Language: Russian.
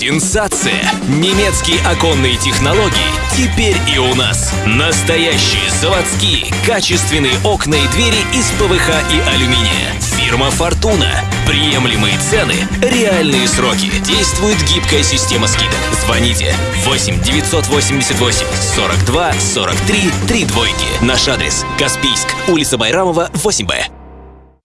Сенсация! Немецкие оконные технологии теперь и у нас. Настоящие заводские, качественные окна и двери из ПВХ и алюминия. Фирма «Фортуна». Приемлемые цены, реальные сроки. Действует гибкая система скидок. Звоните 8 988 42 43 3 двойки. Наш адрес Каспийск, улица Байрамова, 8Б.